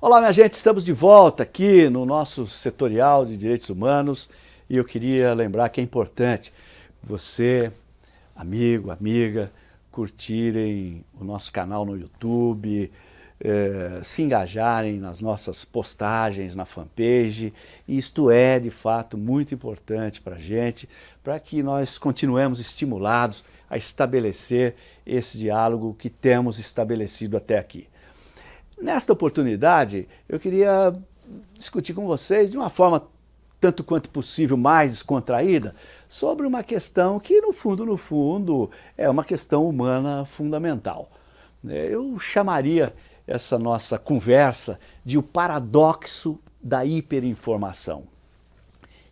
Olá, minha gente, estamos de volta aqui no nosso setorial de direitos humanos e eu queria lembrar que é importante você, amigo, amiga, curtirem o nosso canal no YouTube, eh, se engajarem nas nossas postagens na fanpage. Isto é, de fato, muito importante para a gente, para que nós continuemos estimulados a estabelecer esse diálogo que temos estabelecido até aqui. Nesta oportunidade, eu queria discutir com vocês de uma forma tanto quanto possível mais descontraída, sobre uma questão que, no fundo, no fundo, é uma questão humana fundamental. É, eu chamaria essa nossa conversa de o paradoxo da hiperinformação.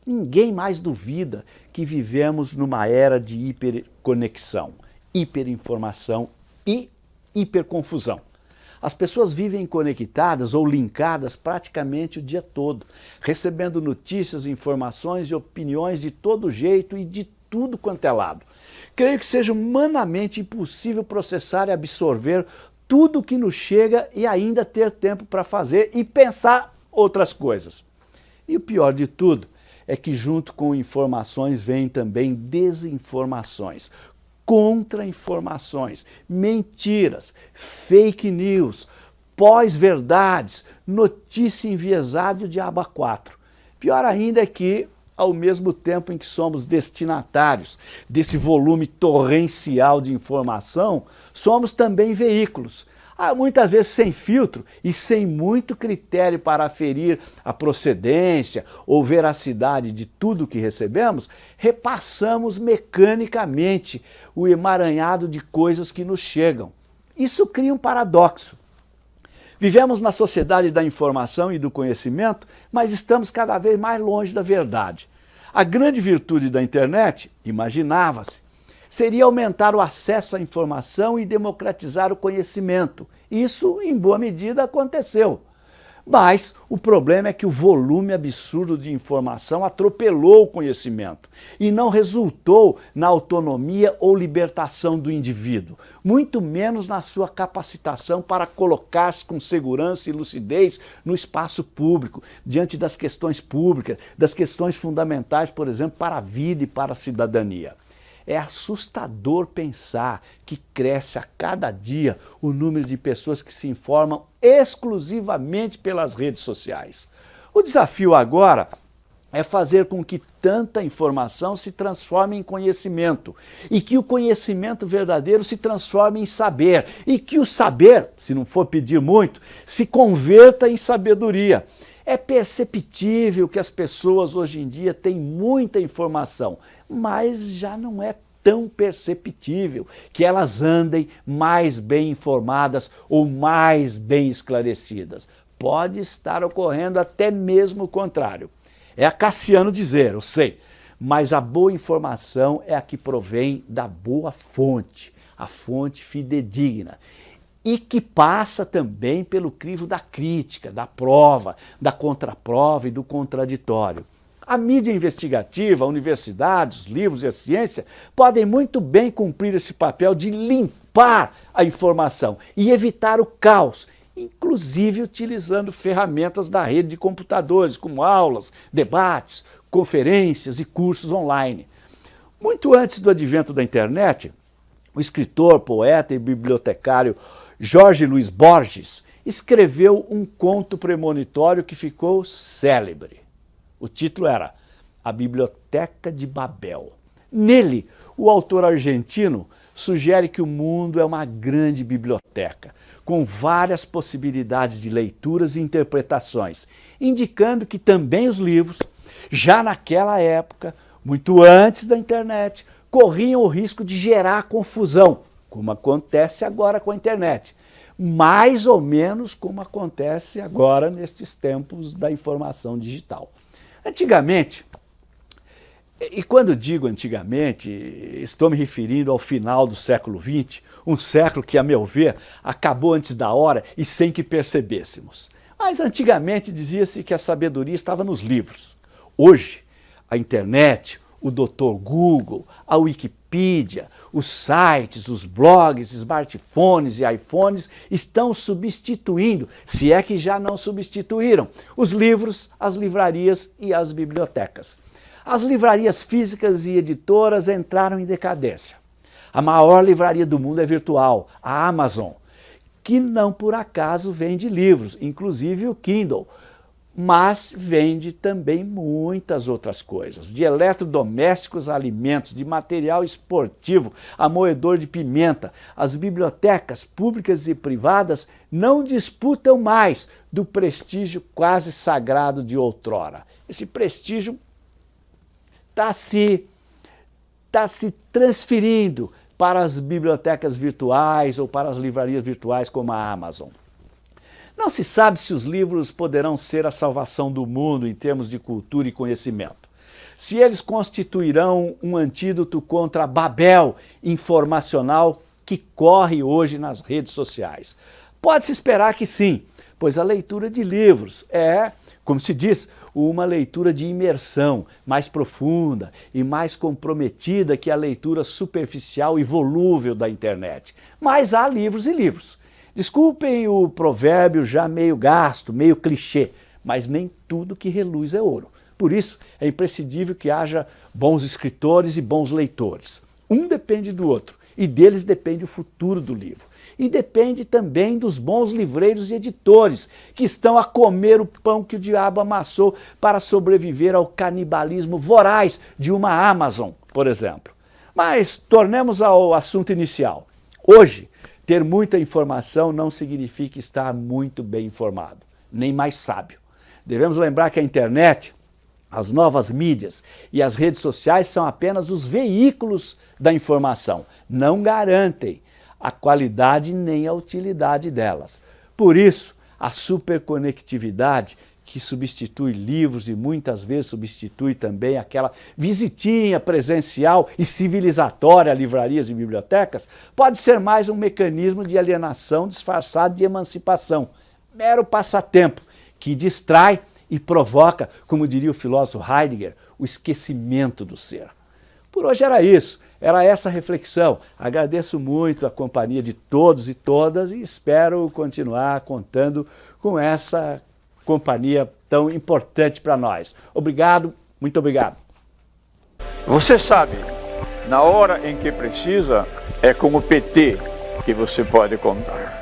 Ninguém mais duvida que vivemos numa era de hiperconexão, hiperinformação e hiperconfusão. As pessoas vivem conectadas ou linkadas praticamente o dia todo, recebendo notícias, informações e opiniões de todo jeito e de tudo quanto é lado. Creio que seja humanamente impossível processar e absorver tudo o que nos chega e ainda ter tempo para fazer e pensar outras coisas. E o pior de tudo é que junto com informações vêm também desinformações, contra-informações, mentiras, fake news, pós-verdades, notícia enviesada e o diabo a quatro. Pior ainda é que, ao mesmo tempo em que somos destinatários desse volume torrencial de informação, somos também veículos muitas vezes sem filtro e sem muito critério para aferir a procedência ou veracidade de tudo que recebemos, repassamos mecanicamente o emaranhado de coisas que nos chegam. Isso cria um paradoxo. Vivemos na sociedade da informação e do conhecimento, mas estamos cada vez mais longe da verdade. A grande virtude da internet, imaginava-se, seria aumentar o acesso à informação e democratizar o conhecimento. Isso, em boa medida, aconteceu. Mas o problema é que o volume absurdo de informação atropelou o conhecimento e não resultou na autonomia ou libertação do indivíduo, muito menos na sua capacitação para colocar-se com segurança e lucidez no espaço público, diante das questões públicas, das questões fundamentais, por exemplo, para a vida e para a cidadania. É assustador pensar que cresce a cada dia o número de pessoas que se informam exclusivamente pelas redes sociais. O desafio agora é fazer com que tanta informação se transforme em conhecimento e que o conhecimento verdadeiro se transforme em saber e que o saber, se não for pedir muito, se converta em sabedoria. É perceptível que as pessoas hoje em dia têm muita informação, mas já não é tão perceptível que elas andem mais bem informadas ou mais bem esclarecidas. Pode estar ocorrendo até mesmo o contrário. É a Cassiano dizer, eu sei, mas a boa informação é a que provém da boa fonte, a fonte fidedigna e que passa também pelo crivo da crítica, da prova, da contraprova e do contraditório. A mídia investigativa, a universidade, os livros e a ciência podem muito bem cumprir esse papel de limpar a informação e evitar o caos, inclusive utilizando ferramentas da rede de computadores, como aulas, debates, conferências e cursos online. Muito antes do advento da internet, o escritor, poeta e bibliotecário Jorge Luiz Borges escreveu um conto premonitório que ficou célebre. O título era A Biblioteca de Babel. Nele, o autor argentino sugere que o mundo é uma grande biblioteca, com várias possibilidades de leituras e interpretações, indicando que também os livros, já naquela época, muito antes da internet, corriam o risco de gerar confusão, como acontece agora com a internet. Mais ou menos como acontece agora nestes tempos da informação digital. Antigamente, e quando digo antigamente, estou me referindo ao final do século XX, um século que, a meu ver, acabou antes da hora e sem que percebêssemos. Mas antigamente dizia-se que a sabedoria estava nos livros. Hoje, a internet, o Dr. Google, a Wikipedia, Os sites, os blogs, smartphones e iPhones estão substituindo, se é que já não substituíram, os livros, as livrarias e as bibliotecas. As livrarias físicas e editoras entraram em decadência. A maior livraria do mundo é virtual, a Amazon, que não por acaso vende livros, inclusive o Kindle, mas vende também muitas outras coisas, de eletrodomésticos a alimentos, de material esportivo a moedor de pimenta. As bibliotecas públicas e privadas não disputam mais do prestígio quase sagrado de outrora. Esse prestígio está se, tá se transferindo para as bibliotecas virtuais ou para as livrarias virtuais como a Amazon. Não se sabe se os livros poderão ser a salvação do mundo em termos de cultura e conhecimento. Se eles constituirão um antídoto contra a Babel informacional que corre hoje nas redes sociais. Pode-se esperar que sim, pois a leitura de livros é, como se diz, uma leitura de imersão mais profunda e mais comprometida que a leitura superficial e volúvel da internet. Mas há livros e livros. Desculpem o provérbio já meio gasto, meio clichê, mas nem tudo que reluz é ouro. Por isso, é imprescindível que haja bons escritores e bons leitores. Um depende do outro, e deles depende o futuro do livro. E depende também dos bons livreiros e editores, que estão a comer o pão que o diabo amassou para sobreviver ao canibalismo voraz de uma Amazon, por exemplo. Mas tornemos ao assunto inicial. Hoje, ter muita informação não significa estar muito bem informado, nem mais sábio. Devemos lembrar que a internet, as novas mídias e as redes sociais são apenas os veículos da informação, não garantem a qualidade nem a utilidade delas. Por isso, a superconectividade que substitui livros e muitas vezes substitui também aquela visitinha presencial e civilizatória a livrarias e bibliotecas, pode ser mais um mecanismo de alienação disfarçado de emancipação, mero passatempo que distrai e provoca, como diria o filósofo Heidegger, o esquecimento do ser. Por hoje era isso, era essa reflexão. Agradeço muito a companhia de todos e todas e espero continuar contando com essa companhia tão importante para nós. Obrigado, muito obrigado. Você sabe, na hora em que precisa, é com o PT que você pode contar.